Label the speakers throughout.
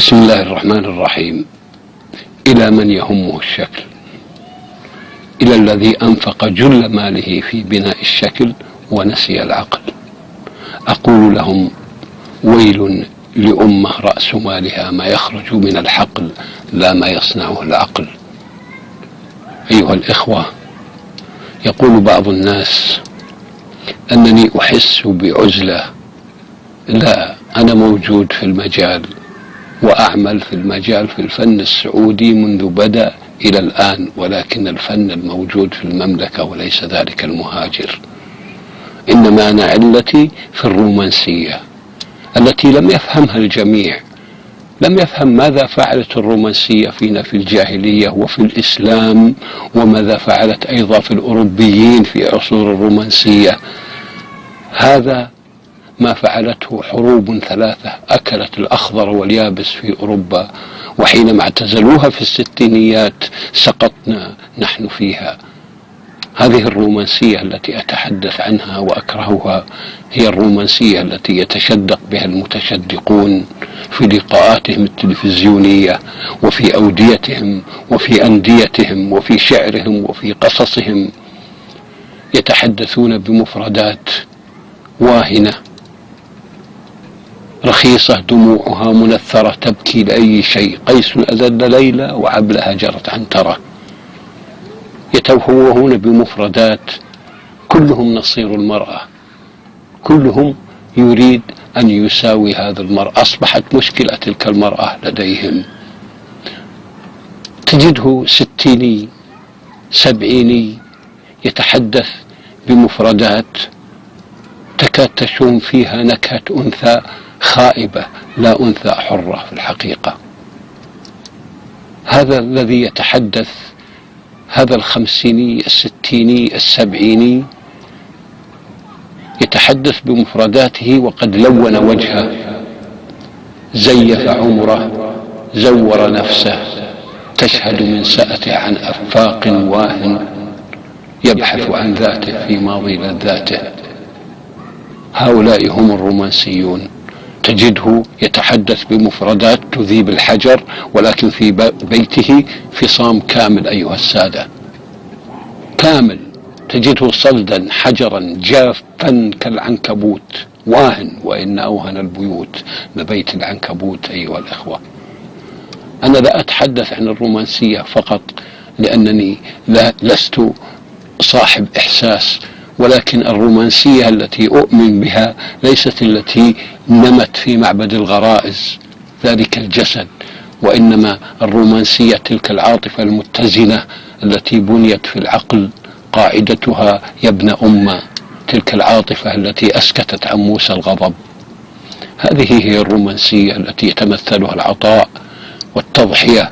Speaker 1: بسم الله الرحمن الرحيم. إلى من يهمه الشكل؟ إلى الذي أنفق جل ماله في بناء الشكل ونسي العقل. أقول لهم ويل لأمة رأس مالها ما يخرج من الحقل لا ما يصنعه العقل. أيها الإخوة يقول بعض الناس أنني أحس بعزلة. لا أنا موجود في المجال. وأعمل في المجال في الفن السعودي منذ بدأ إلى الآن ولكن الفن الموجود في المملكة وليس ذلك المهاجر. إنما أنا علتي في الرومانسية التي لم يفهمها الجميع. لم يفهم ماذا فعلت الرومانسية فينا في الجاهلية وفي الإسلام وماذا فعلت أيضا في الأوروبيين في عصور الرومانسية. هذا ما فعلته حروب ثلاثة أكلت الأخضر واليابس في أوروبا وحينما اعتزلوها في الستينيات سقطنا نحن فيها. هذه الرومانسية التي أتحدث عنها وأكرهها هي الرومانسية التي يتشدق بها المتشدقون في لقاءاتهم التلفزيونية وفي أوديتهم وفي أنديتهم وفي شعرهم وفي قصصهم يتحدثون بمفردات واهنة. رخيصة دموعها منثرة تبكي لأي شيء. قيس أذل ليلى وعبلها جرت عنترة يتوهون بمفردات. كلهم نصير المرأة. كلهم يريد أن يساوي هذا المرأة أصبحت مشكلة تلك المرأة لديهم. تجده ستيني سبعيني يتحدث بمفردات. تكاد تشم فيها نكهة أنثى. خائبة لا أنثى حرة في الحقيقة. هذا الذي يتحدث هذا الخمسيني الستيني السبعيني يتحدث بمفرداته وقد لون وجهه زيف عمره زور نفسه تشهد من سأته عن أفاق واهن يبحث عن ذاته في ماضي لذاته. هؤلاء هم الرومانسيون. تجده يتحدث بمفردات تذيب الحجر ولكن في بيته فصام كامل أيها السادة. كامل. تجده صلدا حجرا جافا كالعنكبوت. واهن وإن أوهن البيوت لبيت العنكبوت أيها الإخوة. أنا لا أتحدث عن الرومانسية فقط لأنني لا لست صاحب إحساس ولكن الرومانسية التي أؤمن بها ليست التي نمت في معبد الغرائز ذلك الجسد وإنما الرومانسية تلك العاطفة المتزنة التي بنيت في العقل قاعدتها يا ابن أمة تلك العاطفة التي أسكتت عن موسى الغضب. هذه هي الرومانسية التي يتمثلها العطاء والتضحية.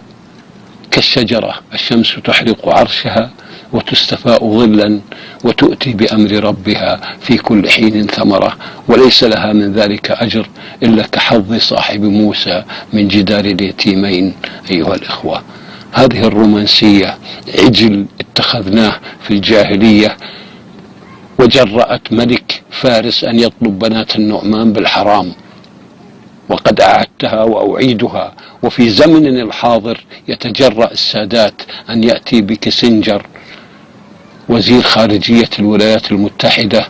Speaker 1: كالشجرة الشمس تحرق عرشها وتستفاء ظلا وتؤتي بأمر ربها في كل حين ثمرة. وليس لها من ذلك أجر إلا كحظ صاحب موسى من جدار اليتيمين أيها الإخوة. هذه الرومانسية عجل اتخذناه في الجاهلية وجرأت ملك فارس أن يطلب بنات النعمان بالحرام. وقد أعدتها وأعيدها وفي زمننا الحاضر يتجرأ السادات أن يأتي بكسنجر وزير خارجية الولايات المتحدة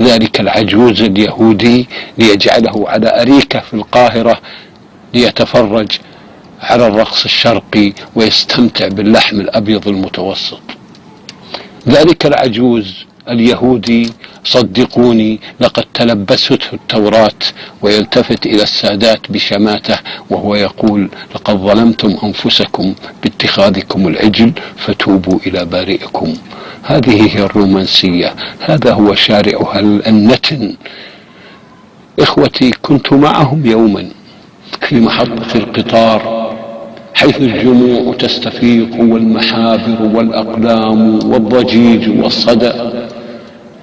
Speaker 1: ذلك العجوز اليهودي ليجعله على أريكة في القاهرة ليتفرج على الرقص الشرقي ويستمتع باللحم الأبيض المتوسط. ذلك العجوز اليهودي صدقوني لقد تلبسته التوراة ويلتفت إلى السادات بشماته وهو يقول لقد ظلمتم أنفسكم باتخاذكم العجل فتوبوا إلى بارئكم. هذه هي الرومانسية هذا هو شارعها النتن. إخوتي كنت معهم يوما في محطة القطار حيث الجموع تستفيق والمحابر والأقلام والضجيج والصدى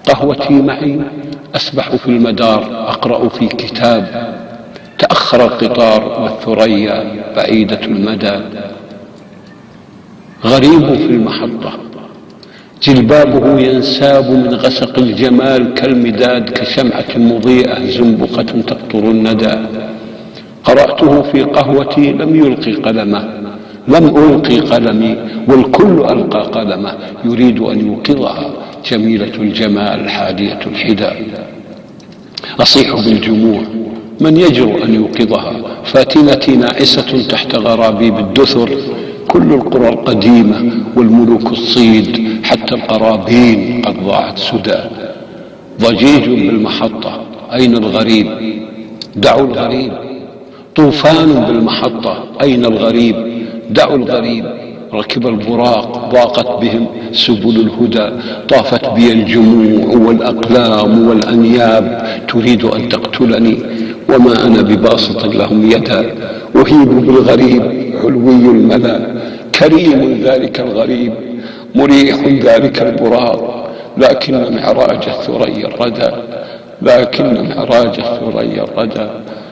Speaker 1: قهوتي معي أسبح في المدار أقرأ في كتاب. تأخر القطار والثريا بعيدة المدى. غريب في المحطة جلبابه ينساب من غسق الجمال كالمداد كشمعة مضيئة زنبقة تقطر الندى. قرأته في قهوتي لم يلقي قلمه لم ألقي قلمي والكل ألقى قلمه. يريد أن يوقظها جميلة الجمال حادية الحدى. أصيح بالجموع من يجرؤ أن يوقظها؟ فاتنتي ناعسة تحت غرابيب الدثر كل القرى القديمة والملوك الصيد حتى القرابين قد ضاعت سدى. ضجيج بالمحطة أين الغريب؟ دعوا الغريب. طوفان بالمحطة أين الغريب؟ دعوا الغريب. ركب البراق ضاقت بهم سبل الهدى. طافت بي الجموع والأقلام والأنياب. تريد أن تقتلني وما أنا بباسط لهم يدا. أهيب بالغريب علوي الملا كريم ذلك الغريب مريح ذلك البراق لكن معراج الثريا الردى لكن معراج الثريا الردى.